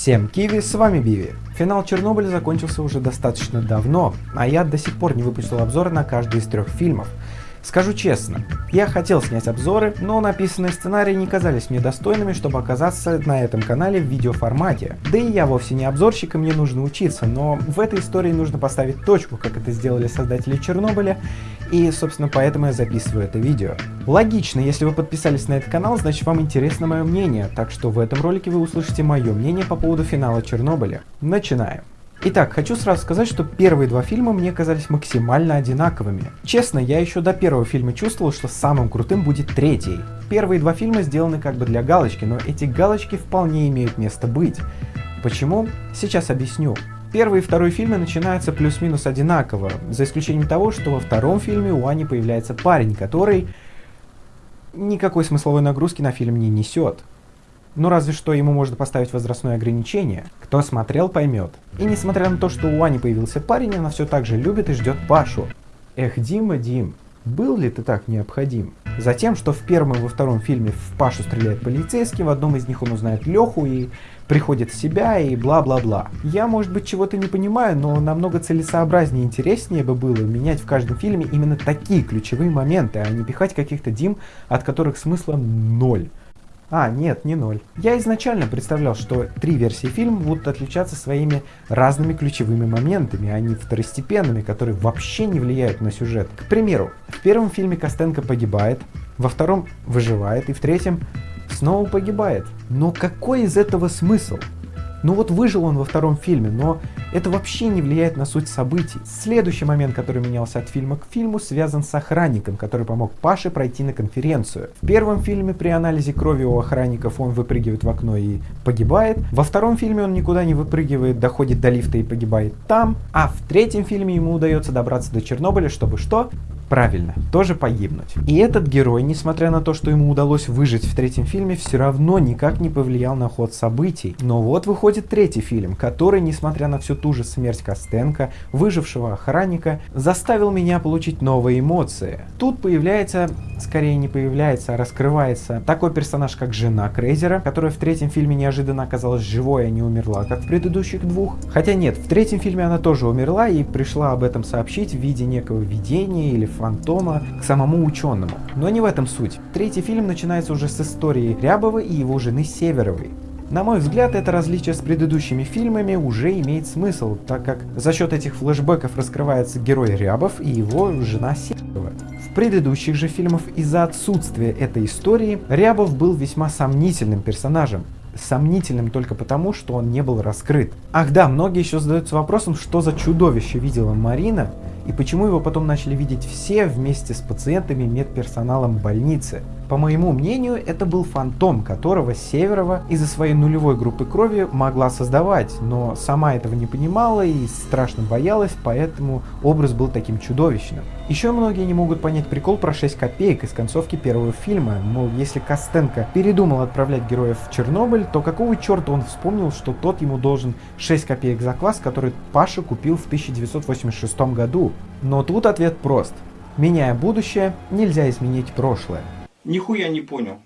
Всем киви, с вами Биви. Финал Чернобыля закончился уже достаточно давно, а я до сих пор не выпустил обзор на каждый из трех фильмов. Скажу честно, я хотел снять обзоры, но написанные сценарии не казались мне достойными, чтобы оказаться на этом канале в видеоформате. Да и я вовсе не обзорщик, и мне нужно учиться, но в этой истории нужно поставить точку, как это сделали создатели Чернобыля, и, собственно, поэтому я записываю это видео. Логично, если вы подписались на этот канал, значит вам интересно мое мнение, так что в этом ролике вы услышите мое мнение по поводу финала Чернобыля. Начинаем. Итак, хочу сразу сказать, что первые два фильма мне казались максимально одинаковыми. Честно, я еще до первого фильма чувствовал, что самым крутым будет третий. Первые два фильма сделаны как бы для галочки, но эти галочки вполне имеют место быть. Почему? Сейчас объясню. Первый и второй фильмы начинаются плюс-минус одинаково, за исключением того, что во втором фильме у Ани появляется парень, который никакой смысловой нагрузки на фильм не несет. Ну разве что ему можно поставить возрастное ограничение. Кто смотрел, поймет. И несмотря на то, что у Ани появился парень, она все так же любит и ждет Пашу. Эх, Дима, Дим, был ли ты так необходим? Затем, что в первом и во втором фильме в Пашу стреляет полицейский, в одном из них он узнает Леху и приходит в себя и бла-бла-бла. Я, может быть, чего-то не понимаю, но намного целесообразнее и интереснее бы было менять в каждом фильме именно такие ключевые моменты, а не пихать каких-то Дим, от которых смысла ноль. А, нет, не ноль. Я изначально представлял, что три версии фильма будут отличаться своими разными ключевыми моментами, а не второстепенными, которые вообще не влияют на сюжет. К примеру, в первом фильме Костенко погибает, во втором выживает и в третьем снова погибает. Но какой из этого смысл? Ну вот выжил он во втором фильме, но это вообще не влияет на суть событий. Следующий момент, который менялся от фильма к фильму, связан с охранником, который помог Паше пройти на конференцию. В первом фильме при анализе крови у охранников он выпрыгивает в окно и погибает. Во втором фильме он никуда не выпрыгивает, доходит до лифта и погибает там. А в третьем фильме ему удается добраться до Чернобыля, чтобы что? Правильно, тоже погибнуть. И этот герой, несмотря на то, что ему удалось выжить в третьем фильме, все равно никак не повлиял на ход событий. Но вот выходит третий фильм, который, несмотря на всю ту же смерть Костенко, выжившего охранника, заставил меня получить новые эмоции. Тут появляется, скорее не появляется, а раскрывается такой персонаж, как жена Крейзера, которая в третьем фильме неожиданно оказалась живой, а не умерла, как в предыдущих двух. Хотя нет, в третьем фильме она тоже умерла и пришла об этом сообщить в виде некого видения или фантома к самому ученому. Но не в этом суть. Третий фильм начинается уже с истории Рябова и его жены Северовой. На мой взгляд, это различие с предыдущими фильмами уже имеет смысл, так как за счет этих флешбеков раскрывается герой Рябов и его жена Северова. В предыдущих же фильмах из-за отсутствия этой истории Рябов был весьма сомнительным персонажем, сомнительным только потому, что он не был раскрыт. Ах да, многие еще задаются вопросом, что за чудовище видела Марина, и почему его потом начали видеть все вместе с пациентами медперсоналом больницы. По моему мнению, это был фантом, которого Северова из-за своей нулевой группы крови могла создавать, но сама этого не понимала и страшно боялась, поэтому образ был таким чудовищным. Еще многие не могут понять прикол про 6 копеек из концовки первого фильма, мол, если Костенко передумал отправлять героев в Чернобыль, то какого черта он вспомнил, что тот ему должен 6 копеек за квас, который Паша купил в 1986 году? Но тут ответ прост. Меняя будущее, нельзя изменить прошлое. Нихуя не понял.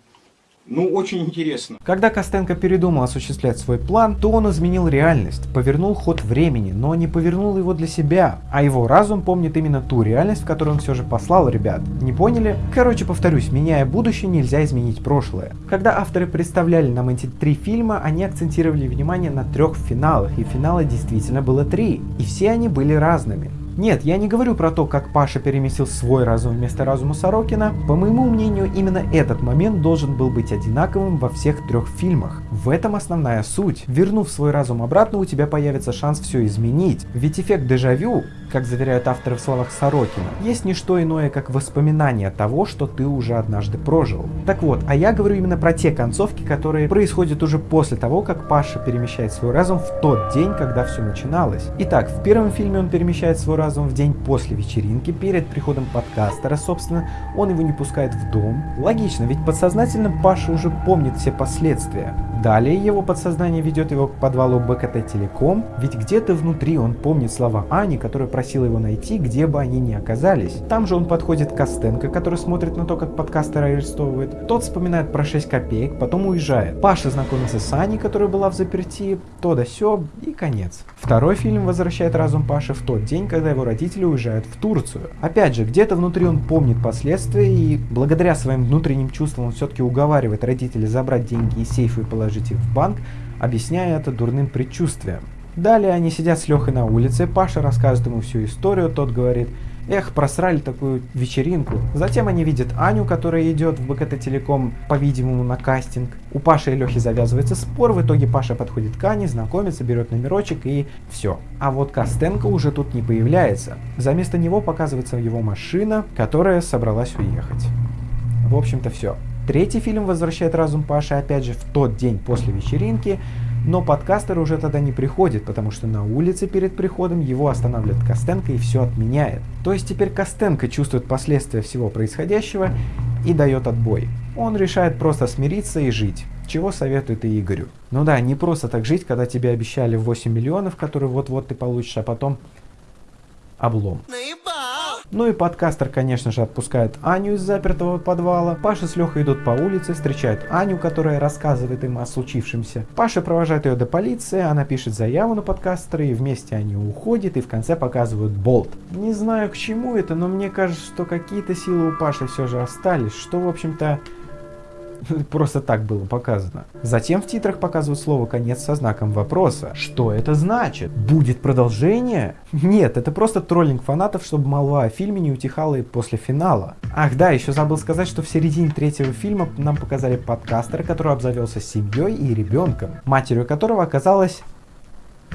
Ну, очень интересно. Когда Костенко передумал осуществлять свой план, то он изменил реальность, повернул ход времени, но не повернул его для себя, а его разум помнит именно ту реальность, в которую он все же послал ребят. Не поняли? Короче, повторюсь, меняя будущее, нельзя изменить прошлое. Когда авторы представляли нам эти три фильма, они акцентировали внимание на трех финалах, и финала действительно было три, и все они были разными. Нет, я не говорю про то, как Паша переместил свой разум вместо разума Сорокина. По моему мнению, именно этот момент должен был быть одинаковым во всех трех фильмах. В этом основная суть. Вернув свой разум обратно, у тебя появится шанс все изменить. Ведь эффект дежавю, как заверяют авторы в словах Сорокина, есть не что иное, как воспоминание того, что ты уже однажды прожил. Так вот, а я говорю именно про те концовки, которые происходят уже после того, как Паша перемещает свой разум в тот день, когда все начиналось. Итак, в первом фильме он перемещает свой разум в день после вечеринки, перед приходом подкастера, собственно, он его не пускает в дом. Логично, ведь подсознательно Паша уже помнит все последствия. Далее его подсознание ведет его к подвалу БКТ Телеком, ведь где-то внутри он помнит слова Ани, которая просила его найти, где бы они ни оказались. Там же он подходит к Костенко, который смотрит на то, как подкастера арестовывает. Тот вспоминает про 6 копеек, потом уезжает. Паша знакомится с Аней, которая была в заперти, то да сё, и конец. Второй фильм возвращает разум Паши в тот день, когда его родители уезжают в Турцию. Опять же, где-то внутри он помнит последствия, и благодаря своим внутренним чувствам он все-таки уговаривает родителей забрать деньги из сейфа и положить их в банк, объясняя это дурным предчувствием. Далее они сидят с Лехой на улице, Паша рассказывает ему всю историю, тот говорит, эх, просрали такую вечеринку. Затем они видят Аню, которая идет в БКТ Телеком, по-видимому, на кастинг. У Паши и Лехи завязывается спор, в итоге Паша подходит к Ане, знакомится, берет номерочек и все. А вот Костенко уже тут не появляется. За место него показывается его машина, которая собралась уехать. В общем-то все. Третий фильм возвращает разум Паши опять же в тот день после вечеринки, но подкастер уже тогда не приходит, потому что на улице перед приходом его останавливает Костенко и все отменяет. То есть теперь Костенко чувствует последствия всего происходящего и дает отбой. Он решает просто смириться и жить. Чего советует и Игорю. Ну да, не просто так жить, когда тебе обещали 8 миллионов, которые вот-вот ты получишь, а потом облом. Ну и подкастер, конечно же, отпускает Аню из запертого подвала. Паша с Лехой идут по улице, встречают Аню, которая рассказывает им о случившемся. Паша провожает ее до полиции, она пишет заяву на подкастера, и вместе они уходят, и в конце показывают болт. Не знаю к чему это, но мне кажется, что какие-то силы у Паши все же остались, что, в общем-то, Просто так было показано. Затем в титрах показывают слово «конец» со знаком вопроса. Что это значит? Будет продолжение? Нет, это просто троллинг фанатов, чтобы молва о фильме не утихала и после финала. Ах да, еще забыл сказать, что в середине третьего фильма нам показали подкастера, который обзавелся семьей и ребенком, матерью которого оказалась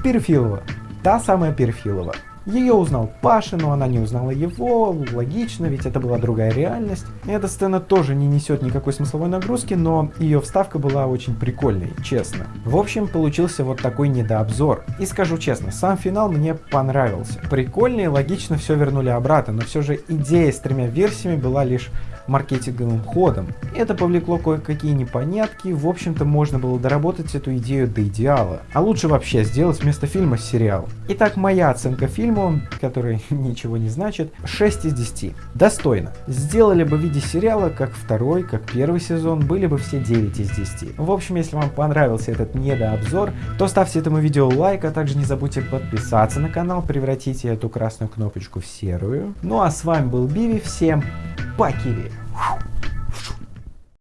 Перфилова. Та самая Перфилова. Ее узнал Паша, но она не узнала его, логично, ведь это была другая реальность. Эта сцена тоже не несет никакой смысловой нагрузки, но ее вставка была очень прикольной, честно. В общем, получился вот такой недообзор. И скажу честно, сам финал мне понравился. Прикольно и логично все вернули обратно, но все же идея с тремя версиями была лишь маркетинговым ходом. Это повлекло кое-какие непонятки, в общем-то можно было доработать эту идею до идеала. А лучше вообще сделать вместо фильма сериал. Итак, моя оценка фильму, который ничего не значит, 6 из 10. Достойно. Сделали бы в виде сериала, как второй, как первый сезон, были бы все 9 из 10. В общем, если вам понравился этот недообзор, то ставьте этому видео лайк, а также не забудьте подписаться на канал, превратите эту красную кнопочку в серую. Ну а с вами был Биви, всем пока! Киви.